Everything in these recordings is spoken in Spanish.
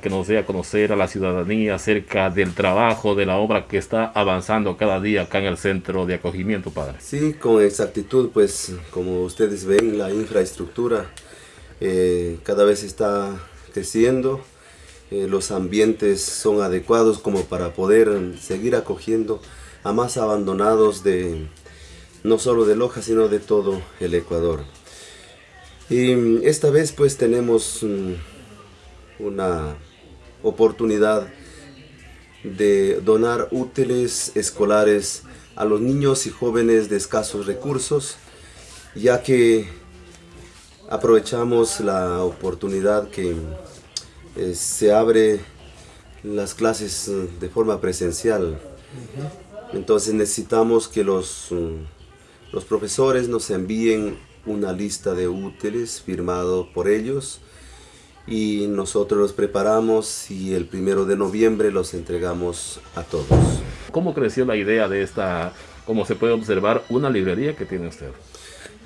que nos dé a conocer a la ciudadanía acerca del trabajo, de la obra que está avanzando cada día acá en el centro de acogimiento, padre. Sí, con exactitud, pues como ustedes ven, la infraestructura eh, cada vez está creciendo, eh, los ambientes son adecuados como para poder seguir acogiendo a más abandonados de no solo de Loja, sino de todo el Ecuador. Y esta vez pues tenemos mm, una oportunidad de donar útiles escolares a los niños y jóvenes de escasos recursos, ya que aprovechamos la oportunidad que eh, se abre las clases eh, de forma presencial. Entonces necesitamos que los, mm, los profesores nos envíen una lista de útiles firmado por ellos y nosotros los preparamos y el primero de noviembre los entregamos a todos. ¿Cómo creció la idea de esta, como se puede observar, una librería que tiene usted?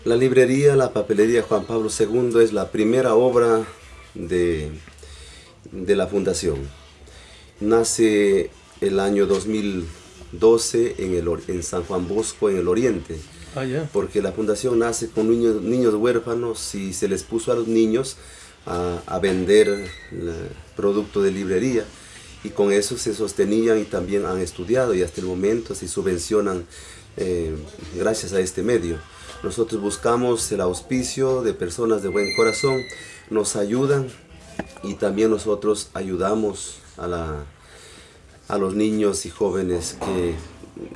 La librería La Papelería Juan Pablo II es la primera obra de, de la fundación. Nace el año 2012 en, el, en San Juan Bosco, en el oriente. Ah, Porque la fundación nace con niños, niños huérfanos y se les puso a los niños a, vender producto de librería y con eso se sostenían y también han estudiado y hasta el momento se subvencionan eh, gracias a este medio. Nosotros buscamos el auspicio de personas de buen corazón, nos ayudan y también nosotros ayudamos a, la, a los niños y jóvenes que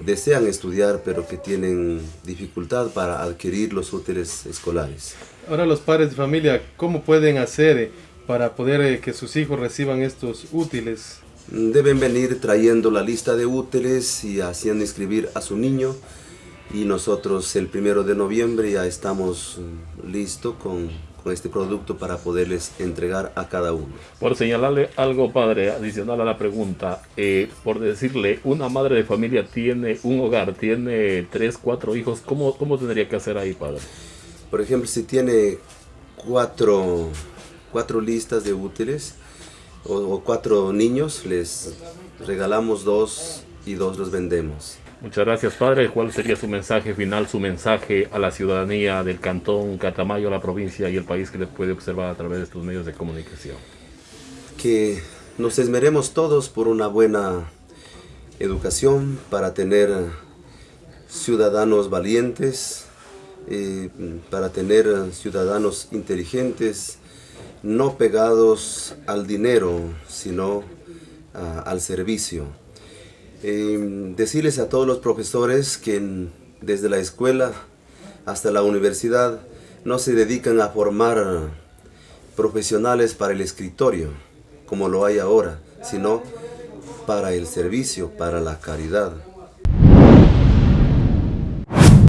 desean estudiar pero que tienen dificultad para adquirir los útiles escolares. Ahora los padres de familia, ¿cómo pueden hacer para poder eh, que sus hijos reciban estos útiles? Deben venir trayendo la lista de útiles y haciendo inscribir a su niño y nosotros el primero de noviembre ya estamos mm, listos con con este producto para poderles entregar a cada uno. Por señalarle algo, padre, adicional a la pregunta, eh, por decirle, una madre de familia tiene un hogar, tiene tres, cuatro hijos, ¿cómo, cómo tendría que hacer ahí, padre? Por ejemplo, si tiene cuatro, cuatro listas de útiles o, o cuatro niños, les regalamos dos y dos los vendemos. Muchas gracias, padre. ¿Cuál sería su mensaje final, su mensaje a la ciudadanía del cantón Catamayo, la provincia y el país que les puede observar a través de estos medios de comunicación? Que nos esmeremos todos por una buena educación para tener ciudadanos valientes, eh, para tener ciudadanos inteligentes, no pegados al dinero, sino ah, al servicio. Em, decirles a todos los profesores que desde la escuela hasta la universidad no se dedican a formar profesionales para el escritorio, como lo hay ahora, sino para el servicio, para la caridad.